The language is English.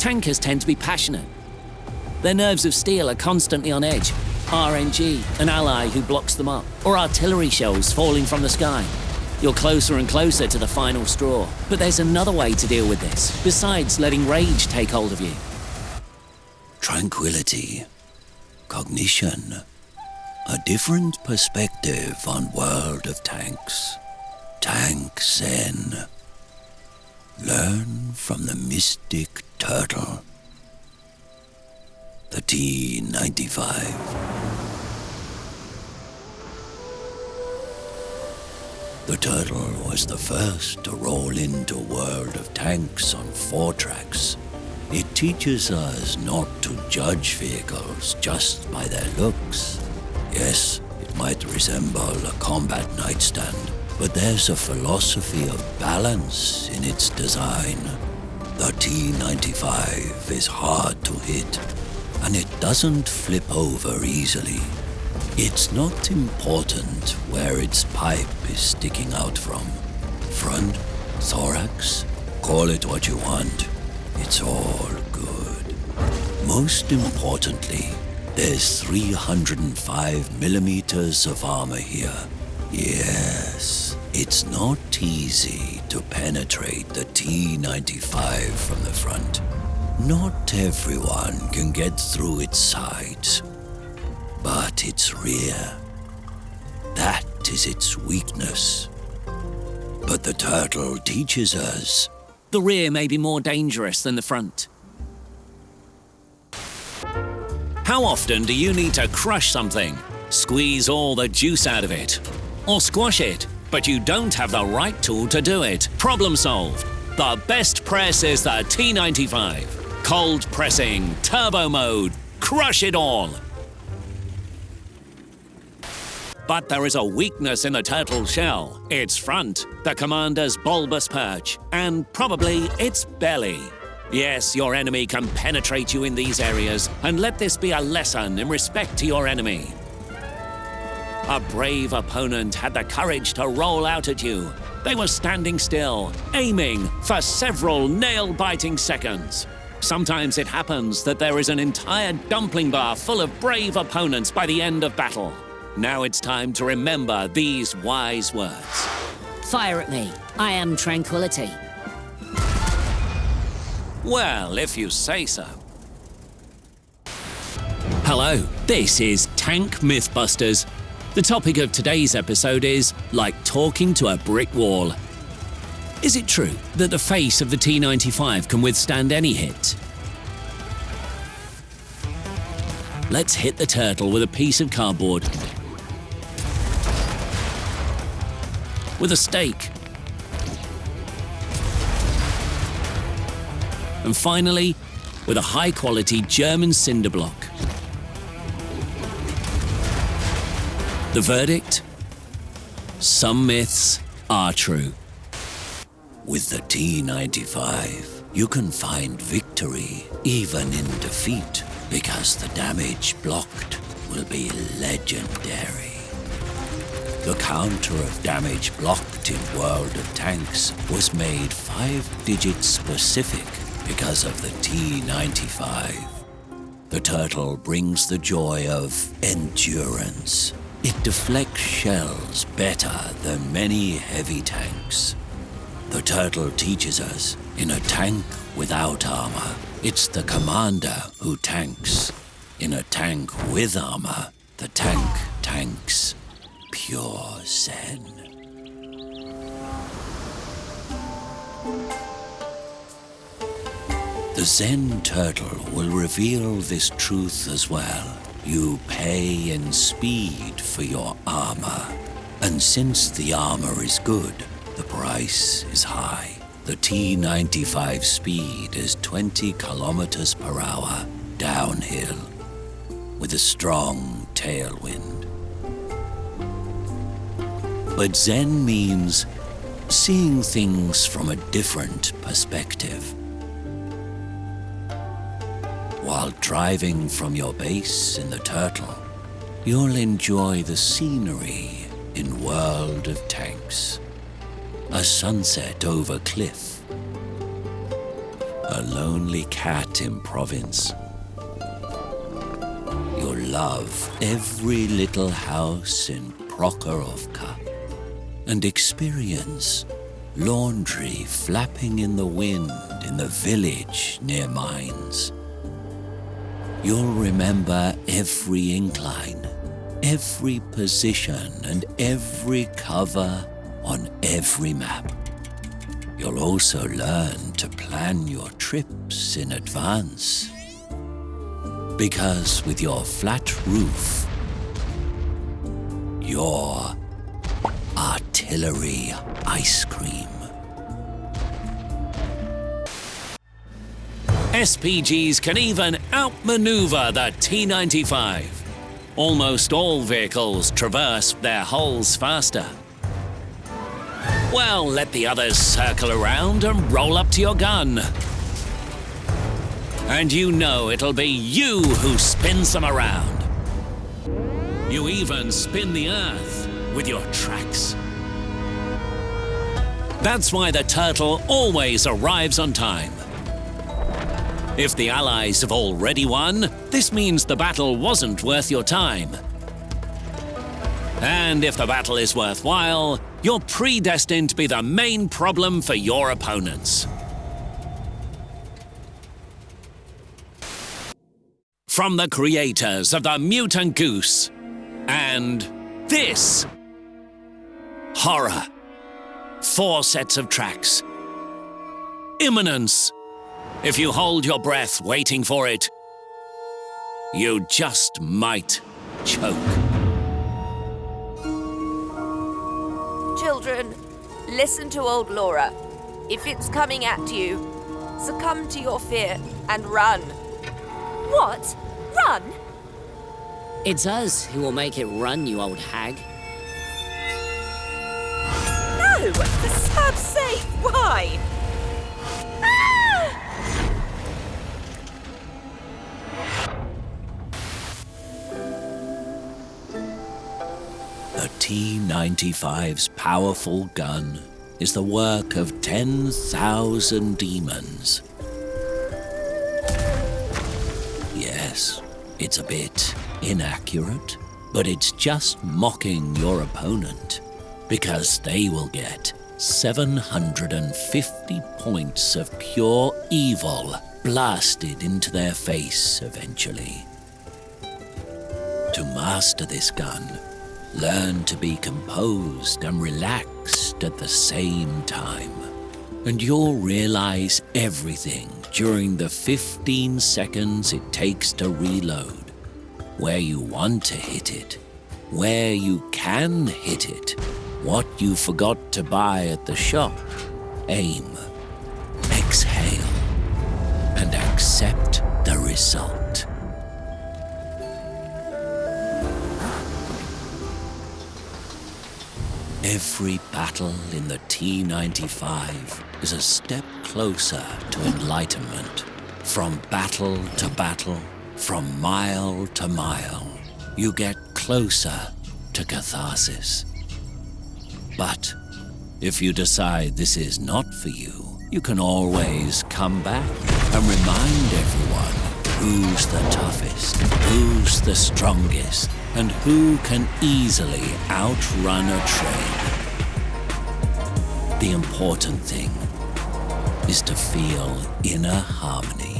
Tankers tend to be passionate. Their nerves of steel are constantly on edge. RNG, an ally who blocks them up, or artillery shells falling from the sky. You're closer and closer to the final straw. But there's another way to deal with this, besides letting rage take hold of you. Tranquility. Cognition. A different perspective on World of Tanks. Tank Zen. Learn from the mystic turtle. The T-95. The Turtle was the first to roll into a World of Tanks on four tracks. It teaches us not to judge vehicles just by their looks. Yes, it might resemble a combat nightstand, but there's a philosophy of balance in its design. The T-95 is hard to hit, and it doesn't flip over easily. It's not important where its pipe is sticking out from. Front, thorax, call it what you want. It's all good. Most importantly, there's 305 millimeters of armor here. Yes, it's not easy to penetrate the T-95 from the front. Not everyone can get through its sides but its rear. That is its weakness. But the turtle teaches us. The rear may be more dangerous than the front. How often do you need to crush something? Squeeze all the juice out of it? Or squash it, but you don't have the right tool to do it? Problem solved. The best press is the T95. Cold pressing, turbo mode, crush it all! But there is a weakness in the turtle shell. Its front, the commander's bulbous perch, and probably its belly. Yes, your enemy can penetrate you in these areas, and let this be a lesson in respect to your enemy. A brave opponent had the courage to roll out at you. They were standing still, aiming for several nail-biting seconds. Sometimes it happens that there is an entire dumpling bar full of brave opponents by the end of battle. Now it's time to remember these wise words. Fire at me. I am tranquility. Well, if you say so. Hello, this is Tank Mythbusters. The topic of today's episode is like talking to a brick wall. Is it true that the face of the T95 can withstand any hit? Let's hit the turtle with a piece of cardboard with a stake. And finally, with a high-quality German cinder block. The verdict? Some myths are true. With the T-95, you can find victory even in defeat because the damage blocked will be legendary. The counter of damage blocked in World of Tanks was made five digits specific because of the T-95. The turtle brings the joy of endurance. It deflects shells better than many heavy tanks. The turtle teaches us, in a tank without armor, it's the commander who tanks. In a tank with armor, the tank tanks pure Zen. The Zen turtle will reveal this truth as well. You pay in speed for your armor. And since the armor is good, the price is high. The T-95 speed is 20 kilometers per hour downhill with a strong tailwind. But Zen means seeing things from a different perspective. While driving from your base in the Turtle, you'll enjoy the scenery in World of Tanks. A sunset over cliff. a lonely cat in province. You'll love every little house in Prokhorovka and experience laundry flapping in the wind in the village near mines. You'll remember every incline, every position, and every cover on every map. You'll also learn to plan your trips in advance. Because with your flat roof, you're artillery ice cream. SPGs can even outmaneuver the T-95. Almost all vehicles traverse their hulls faster. Well, let the others circle around and roll up to your gun. And you know it'll be you who spins them around. You even spin the earth with your tracks. That's why the turtle always arrives on time. If the Allies have already won, this means the battle wasn't worth your time. And if the battle is worthwhile, you're predestined to be the main problem for your opponents. From the creators of the Mutant Goose and this horror. Four sets of tracks. Imminence. If you hold your breath waiting for it, you just might choke. Children, listen to old Laura. If it's coming at you, succumb to your fear and run. What? Run? It's us who will make it run, you old hag. No! For Sab's sake, why? The T-95's powerful gun is the work of 10,000 demons. Yes, it's a bit inaccurate, but it's just mocking your opponent because they will get 750 points of pure evil blasted into their face eventually. To master this gun, learn to be composed and relaxed at the same time. And you'll realize everything during the 15 seconds it takes to reload. Where you want to hit it, where you can hit it, what you forgot to buy at the shop. Aim, exhale, and accept the result. Every battle in the T-95 is a step closer to enlightenment. From battle to battle, from mile to mile, you get closer to catharsis. But if you decide this is not for you, you can always come back and remind everyone who's the toughest, who's the strongest, and who can easily outrun a train. The important thing is to feel inner harmony